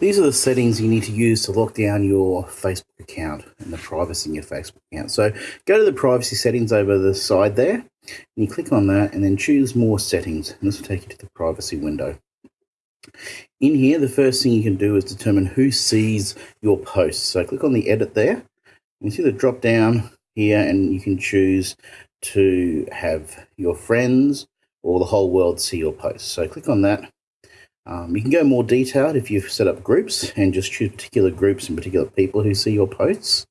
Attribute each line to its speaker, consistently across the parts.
Speaker 1: These are the settings you need to use to lock down your Facebook account and the privacy in your Facebook account. So go to the privacy settings over the side there, and you click on that and then choose more settings. And this will take you to the privacy window. In here, the first thing you can do is determine who sees your posts. So click on the edit there. You see the drop down here and you can choose to have your friends or the whole world see your posts. So click on that. Um, you can go more detailed if you've set up groups and just choose particular groups and particular people who see your posts.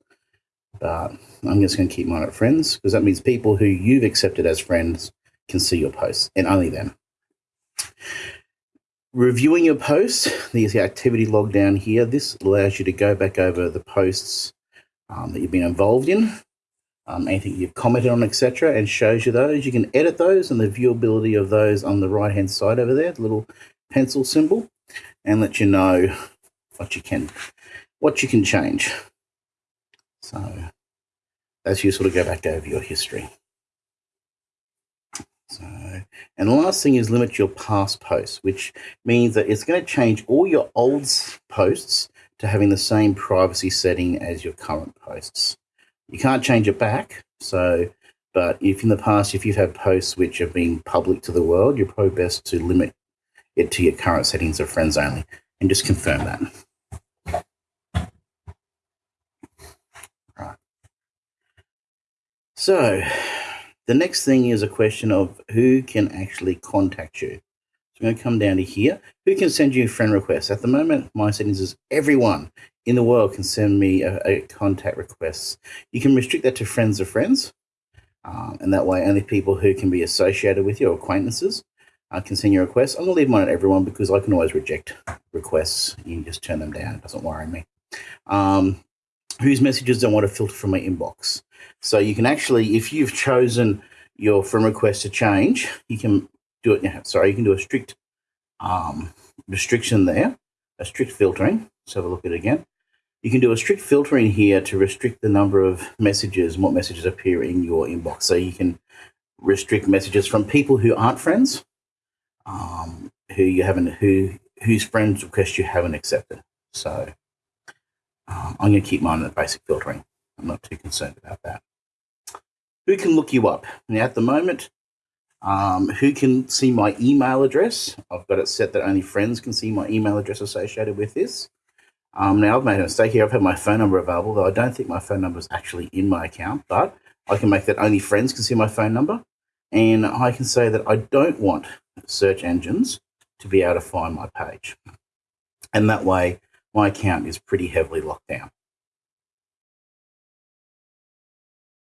Speaker 1: But I'm just going to keep mine at friends because that means people who you've accepted as friends can see your posts and only them. Reviewing your posts, there's the activity log down here. This allows you to go back over the posts um, that you've been involved in um, anything you've commented on, etc., and shows you those. You can edit those and the viewability of those on the right hand side over there, the little pencil symbol, and let you know what you can what you can change. So that's useful to go back over your history. So, and the last thing is limit your past posts, which means that it's going to change all your old posts to having the same privacy setting as your current posts. You can't change it back. So, but if in the past, if you've had posts which have been public to the world, you're probably best to limit to your current settings of friends only and just confirm that. Right. So, the next thing is a question of who can actually contact you. So I'm going to come down to here. Who can send you friend requests? At the moment, my settings is everyone in the world can send me a, a contact request. You can restrict that to friends of friends, um, and that way only people who can be associated with you or acquaintances uh, can send you requests. I'm going to leave mine at everyone because I can always reject requests. You can just turn them down. It doesn't worry me. Um, whose messages don't want to filter from my inbox. So you can actually, if you've chosen your friend request to change, you can do it. Sorry, you can do a strict um, restriction there, a strict filtering. Let's have a look at it again. You can do a strict filtering here to restrict the number of messages and what messages appear in your inbox. So you can restrict messages from people who aren't friends, um, who you haven't, who whose friends request you haven't accepted. So um, I'm going to keep mine at basic filtering. I'm not too concerned about that. Who can look you up? Now, at the moment, um, who can see my email address? I've got it set that only friends can see my email address associated with this. Um, now, I've made a mistake here. I've had my phone number available, though I don't think my phone number is actually in my account, but I can make that only friends can see my phone number. And I can say that I don't want search engines to be able to find my page. And that way, my account is pretty heavily locked down.